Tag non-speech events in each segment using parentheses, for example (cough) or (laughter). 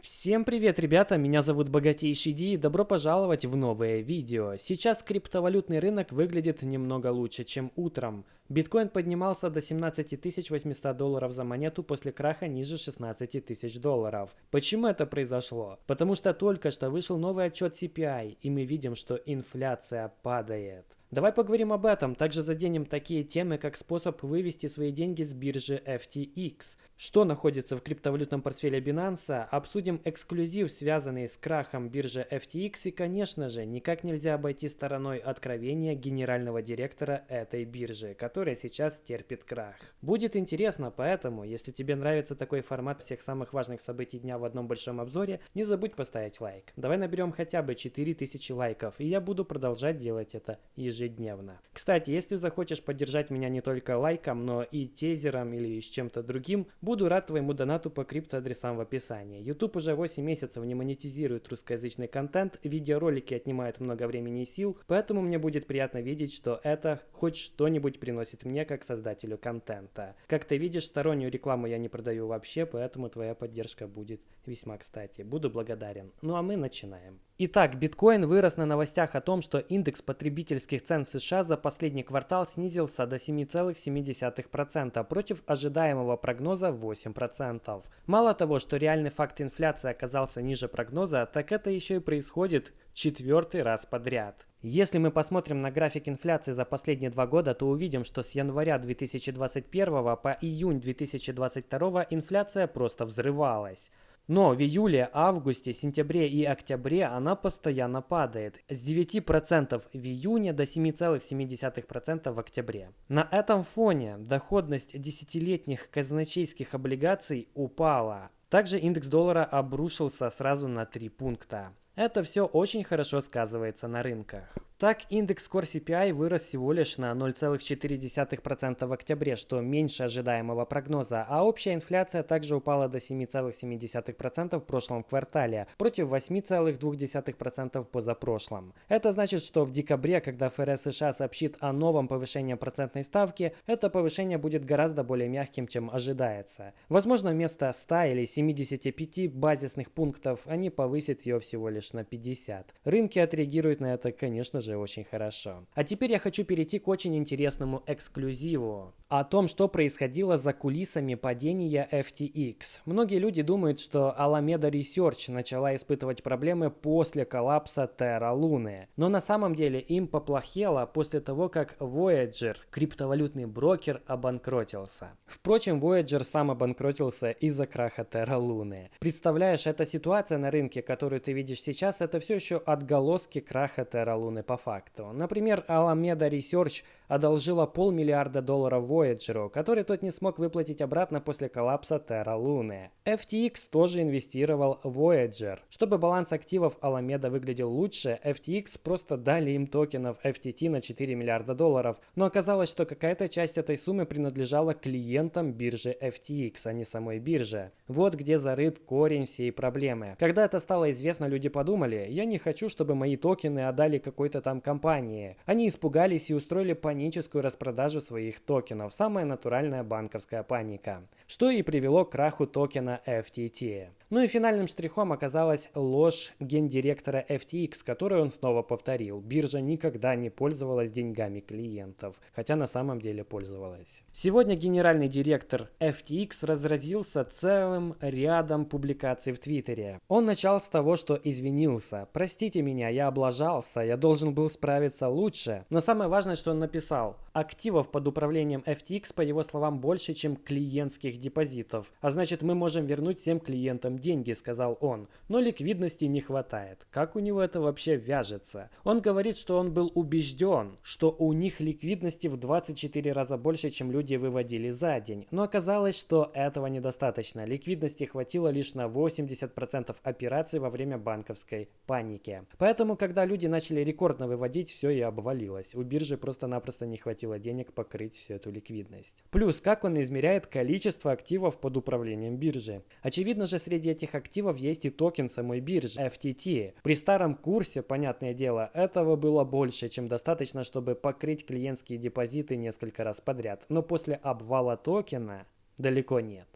Всем привет, ребята! Меня зовут Богатейший Ди и добро пожаловать в новое видео. Сейчас криптовалютный рынок выглядит немного лучше, чем утром. Биткоин поднимался до 17 800 долларов за монету после краха ниже 16 тысяч долларов. Почему это произошло? Потому что только что вышел новый отчет CPI, и мы видим, что инфляция падает. Давай поговорим об этом, также заденем такие темы, как способ вывести свои деньги с биржи FTX, что находится в криптовалютном портфеле Binance, обсудим эксклюзив, связанный с крахом биржи FTX и, конечно же, никак нельзя обойти стороной откровения генерального директора этой биржи, которая сейчас терпит крах. Будет интересно, поэтому, если тебе нравится такой формат всех самых важных событий дня в одном большом обзоре, не забудь поставить лайк. Давай наберем хотя бы 4000 лайков, и я буду продолжать делать это ежедневно. Кстати, если захочешь поддержать меня не только лайком, но и тезером или с чем-то другим, буду рад твоему донату по криптоадресам в описании. YouTube уже 8 месяцев не монетизирует русскоязычный контент, видеоролики отнимают много времени и сил, поэтому мне будет приятно видеть, что это хоть что-нибудь приносит мне как создателю контента. Как ты видишь, стороннюю рекламу я не продаю вообще, поэтому твоя поддержка будет весьма кстати. Буду благодарен. Ну а мы начинаем. Итак, биткоин вырос на новостях о том, что индекс потребительских цен в США за последний квартал снизился до 7,7% против ожидаемого прогноза 8%. Мало того, что реальный факт инфляции оказался ниже прогноза, так это еще и происходит четвертый раз подряд. Если мы посмотрим на график инфляции за последние два года, то увидим, что с января 2021 по июнь 2022 инфляция просто взрывалась. Но в июле, августе, сентябре и октябре она постоянно падает. С 9% в июне до 7,7% в октябре. На этом фоне доходность десятилетних казначейских облигаций упала. Также индекс доллара обрушился сразу на 3 пункта. Это все очень хорошо сказывается на рынках. Так, индекс Core CPI вырос всего лишь на 0,4% в октябре, что меньше ожидаемого прогноза, а общая инфляция также упала до 7,7% в прошлом квартале, против 8,2% позапрошлом. Это значит, что в декабре, когда ФРС США сообщит о новом повышении процентной ставки, это повышение будет гораздо более мягким, чем ожидается. Возможно, вместо 100 или 75 базисных пунктов они повысят ее всего лишь на 50. Рынки отреагируют на это, конечно же, очень хорошо. А теперь я хочу перейти к очень интересному эксклюзиву. О том, что происходило за кулисами падения FTX. Многие люди думают, что Alameda Research начала испытывать проблемы после коллапса Terra Luna. Но на самом деле им поплохело после того, как Voyager, криптовалютный брокер, обанкротился. Впрочем, Voyager сам обанкротился из-за краха Terra Luna. Представляешь, эта ситуация на рынке, которую ты видишь сейчас, это все еще отголоски краха Terra Luna по факту. Например, Alameda Research одолжила полмиллиарда долларов Voyager, который тот не смог выплатить обратно после коллапса Terra Luna. FTX тоже инвестировал в Voyager. Чтобы баланс активов Alameda выглядел лучше, FTX просто дали им токенов FTT на 4 миллиарда долларов, но оказалось, что какая-то часть этой суммы принадлежала клиентам биржи FTX, а не самой бирже. Вот где зарыт корень всей проблемы. Когда это стало известно, люди подумали, я не хочу, чтобы мои токены отдали какой-то там компании. Они испугались и устроили паническую распродажу своих токенов. Самая натуральная банковская паника. Что и привело к краху токена FTT. Ну и финальным штрихом оказалась ложь гендиректора FTX, которую он снова повторил. Биржа никогда не пользовалась деньгами клиентов, хотя на самом деле пользовалась. Сегодня генеральный директор FTX разразился целым рядом публикаций в Твиттере. Он начал с того, что извинился. «Простите меня, я облажался, я должен был справиться лучше». Но самое важное, что он написал. Активов под управлением FTX, по его словам, больше, чем клиентских депозитов. А значит, мы можем вернуть всем клиентам деньги, сказал он, но ликвидности не хватает. Как у него это вообще вяжется? Он говорит, что он был убежден, что у них ликвидности в 24 раза больше, чем люди выводили за день. Но оказалось, что этого недостаточно. Ликвидности хватило лишь на 80% операций во время банковской паники. Поэтому, когда люди начали рекордно выводить, все и обвалилось. У биржи просто-напросто не хватило денег покрыть всю эту ликвидность. Плюс, как он измеряет количество активов под управлением биржи. Очевидно же, среди этих активов есть и токен самой биржи FTT. При старом курсе, понятное дело, этого было больше, чем достаточно, чтобы покрыть клиентские депозиты несколько раз подряд. Но после обвала токена далеко нет.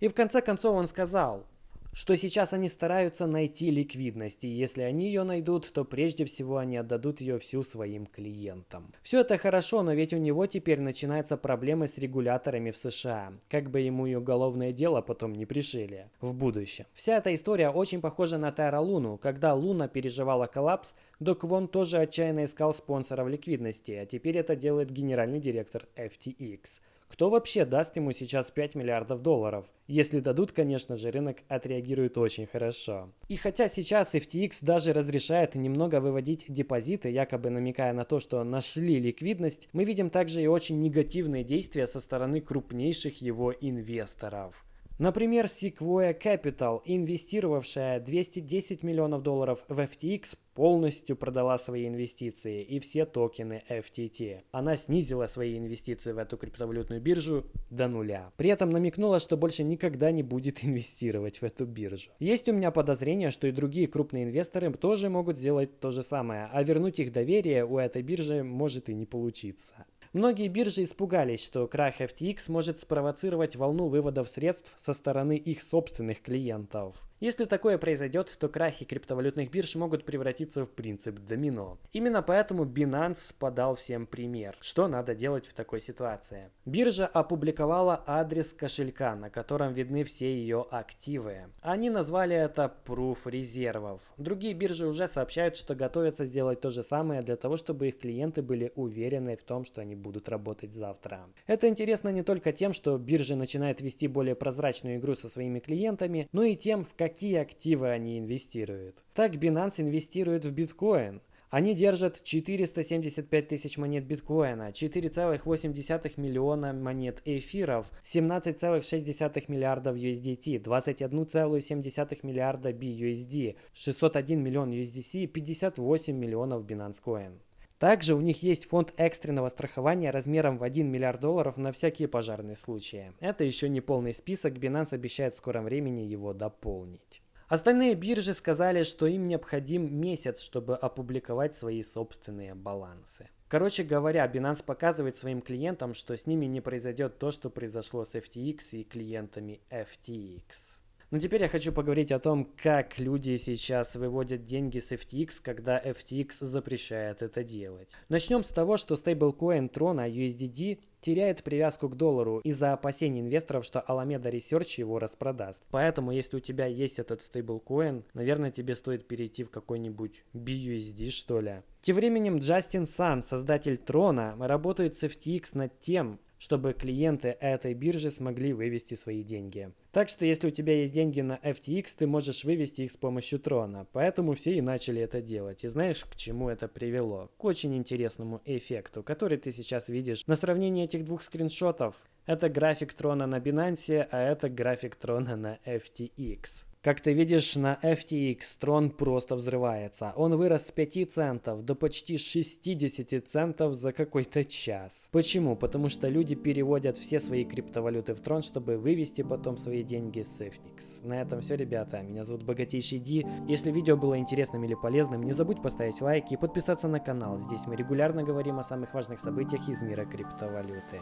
И в конце концов он сказал, что сейчас они стараются найти ликвидность, и если они ее найдут, то прежде всего они отдадут ее всю своим клиентам. Все это хорошо, но ведь у него теперь начинаются проблемы с регуляторами в США, как бы ему и уголовное дело потом не пришили в будущем. Вся эта история очень похожа на Терра Луну, когда Луна переживала коллапс, Док Вон тоже отчаянно искал спонсоров ликвидности, а теперь это делает генеральный директор FTX. Кто вообще даст ему сейчас 5 миллиардов долларов? Если дадут, конечно же, рынок отреагирует очень хорошо. И хотя сейчас FTX даже разрешает немного выводить депозиты, якобы намекая на то, что нашли ликвидность, мы видим также и очень негативные действия со стороны крупнейших его инвесторов. Например, Sequoia Capital, инвестировавшая 210 миллионов долларов в FTX, полностью продала свои инвестиции и все токены FTT. Она снизила свои инвестиции в эту криптовалютную биржу до нуля. При этом намекнула, что больше никогда не будет (laughs) инвестировать в эту биржу. Есть у меня подозрение, что и другие крупные инвесторы тоже могут сделать то же самое, а вернуть их доверие у этой биржи может и не получиться. Многие биржи испугались, что крах FTX может спровоцировать волну выводов средств со стороны их собственных клиентов. Если такое произойдет, то крахи криптовалютных бирж могут превратиться в принцип домино. Именно поэтому Binance подал всем пример, что надо делать в такой ситуации. Биржа опубликовала адрес кошелька, на котором видны все ее активы. Они назвали это Proof резервов. Другие биржи уже сообщают, что готовятся сделать то же самое для того, чтобы их клиенты были уверены в том, что они будут работать завтра. Это интересно не только тем, что биржи начинают вести более прозрачную игру со своими клиентами, но и тем, в какие активы они инвестируют. Так Binance инвестирует в биткоин. Они держат 475 тысяч монет биткоина, 4,8 миллиона монет эфиров, 17,6 миллиардов USDT, 21,7 миллиарда BUSD, 601 миллион USDC и 58 миллионов Binance Coin. Также у них есть фонд экстренного страхования размером в 1 миллиард долларов на всякие пожарные случаи. Это еще не полный список, Binance обещает в скором времени его дополнить. Остальные биржи сказали, что им необходим месяц, чтобы опубликовать свои собственные балансы. Короче говоря, Binance показывает своим клиентам, что с ними не произойдет то, что произошло с FTX и клиентами FTX. Но теперь я хочу поговорить о том, как люди сейчас выводят деньги с FTX, когда FTX запрещает это делать. Начнем с того, что стейблкоин Трона USDD теряет привязку к доллару из-за опасений инвесторов, что Alameda Research его распродаст. Поэтому, если у тебя есть этот стейблкоин, наверное, тебе стоит перейти в какой-нибудь BUSD, что ли. Тем временем Джастин Сан, создатель Трона, работает с FTX над тем, чтобы клиенты этой биржи смогли вывести свои деньги. Так что если у тебя есть деньги на FTX, ты можешь вывести их с помощью трона. Поэтому все и начали это делать. И знаешь, к чему это привело? К очень интересному эффекту, который ты сейчас видишь на сравнении этих двух скриншотов. Это график трона на Binance, а это график трона на FTX. Как ты видишь, на FTX Tron просто взрывается. Он вырос с 5 центов до почти 60 центов за какой-то час. Почему? Потому что люди переводят все свои криптовалюты в Tron, чтобы вывести потом свои деньги с FTX. На этом все, ребята. Меня зовут Богатейший Ди. Если видео было интересным или полезным, не забудь поставить лайк и подписаться на канал. Здесь мы регулярно говорим о самых важных событиях из мира криптовалюты.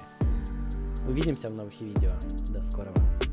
Увидимся в новых видео. До скорого.